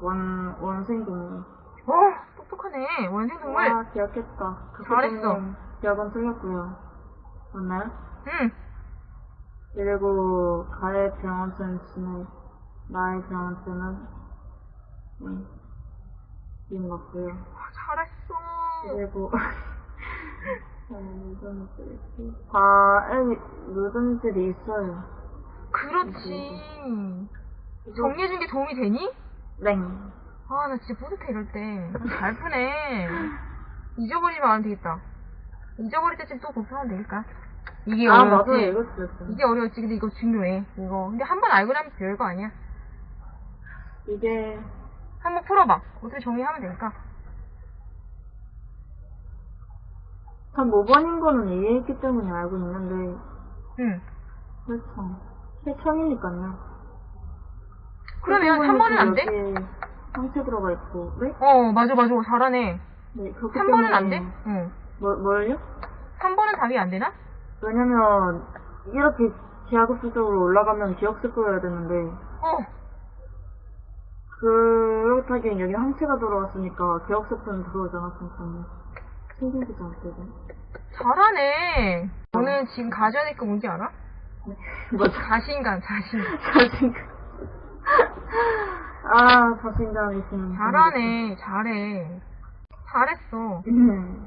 원, 원생동물. 어, 똑똑하네. 원생동물. 와, 기억했다. 잘했어. 기억은 틀렸고요. 맞나요? 응. 그리고 가의 병원체는 진해, 나의 병원체는 음, 인 같고요. 아, 잘했어. 그리고 누든지 과에 누든지이 있어요. 그렇지. 정리해준 게 도움이 되니? 랭. 아, 나 진짜 뿌듯해, 이럴 때. 잘 푸네. 잊어버리면 안 되겠다. 잊어버릴 때쯤 또 곱하면 되니까. 이게 아 어려웠지. 맞아요 이것도 이게 어려웠지. 근데 이거 중요해. 이거. 근데 한 번 알고 나면 별거 아니야. 이게 한 번 풀어봐. 어떻게 정리하면 되니까. 한 5번인 거는 이해했기 때문에 알고 있는데 응. 그렇죠. 최첨이니까요. 그러면 3번은 안 돼? 상체 들어가 있고 네? 어, 맞아, 맞아. 잘하네. 네 그렇기 3번은 안 돼? 응. 뭐, 뭘요? 3번은 답이 안 되나? 왜냐면 이렇게 기하급수적으로 올라가면 기억세포여야 되는데 어. 그렇다기엔 여기 항체가 들어왔으니까 기억세포는 들어오지 않았으니까요. 신경쓰지 않거든. 잘하네. 너는 지금 가져야 될 거 뭔지 알아? 네. 뭐 자신감, 자신감. 자신감. 아, 자신감 있으면. 잘하네. 잘해. 잘했어. 음.